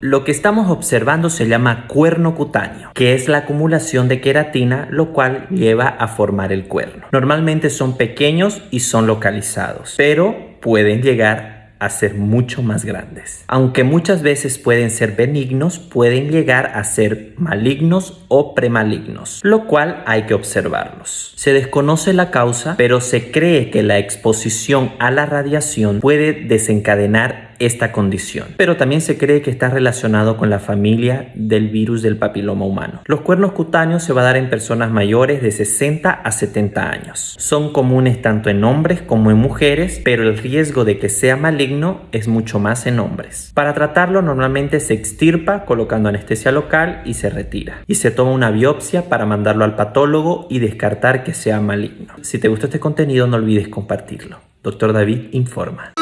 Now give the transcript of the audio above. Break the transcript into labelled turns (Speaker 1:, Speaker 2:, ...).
Speaker 1: Lo que estamos observando se llama cuerno cutáneo, que es la acumulación de queratina, lo cual lleva a formar el cuerno. Normalmente son pequeños y son localizados, pero pueden llegar a ser mucho más grandes. Aunque muchas veces pueden ser benignos, pueden llegar a ser malignos o premalignos, lo cual hay que observarlos. Se desconoce la causa, pero se cree que la exposición a la radiación puede desencadenar esta condición. Pero también se cree que está relacionado con la familia del virus del papiloma humano. Los cuernos cutáneos se va a dar en personas mayores de 60 a 70 años. Son comunes tanto en hombres como en mujeres, pero el riesgo de que sea maligno es mucho más en hombres. Para tratarlo normalmente se extirpa colocando anestesia local y se retira. Y se toma una biopsia para mandarlo al patólogo y descartar que sea maligno. Si te gustó este contenido no olvides compartirlo. Doctor David informa.